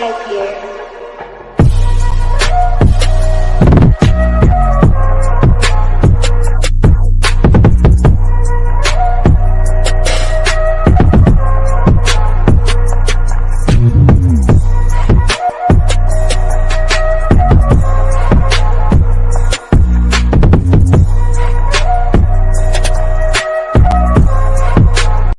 Type here.